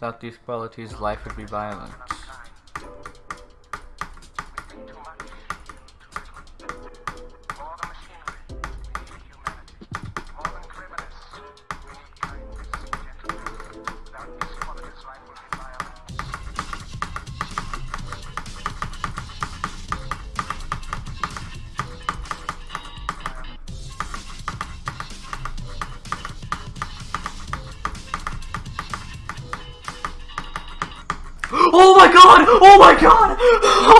Without these qualities, life would be violent. Oh my god! Oh my god! Oh!